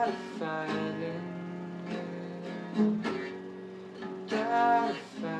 Gotta find it. Gotta find.